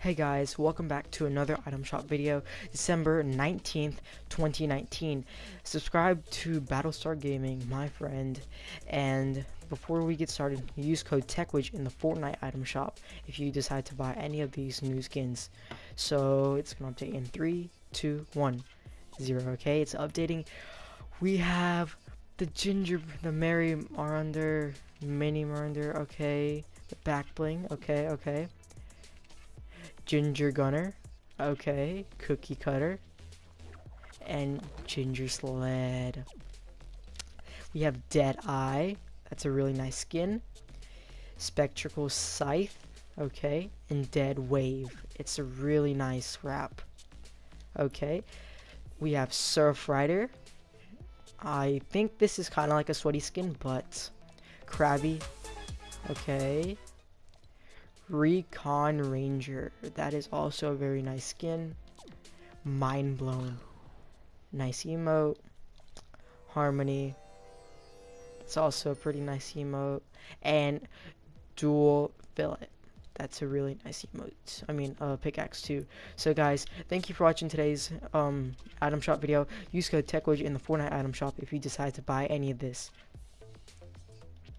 Hey guys, welcome back to another item shop video, December 19th, 2019. Subscribe to Battlestar Gaming, my friend, and before we get started, use code TechWidge in the Fortnite item shop if you decide to buy any of these new skins. So it's gonna update in 3, 2, 1, 0, okay? It's updating. We have the Ginger, the Merry Marauder, Mini Marauder, okay? The back bling, okay, okay. Ginger Gunner, okay, Cookie Cutter, and Ginger Sled. We have Dead Eye, that's a really nice skin. Spectral Scythe, okay, and Dead Wave. It's a really nice wrap. Okay, we have Surf Rider. I think this is kind of like a sweaty skin, but Krabby. Okay, Recon Ranger. That is also a very nice skin. Mind blown. Nice emote. Harmony. It's also a pretty nice emote. And dual fillet. That's a really nice emote. I mean, uh, pickaxe too. So guys, thank you for watching today's um, item shop video. Use code TechWidget in the Fortnite item shop if you decide to buy any of this.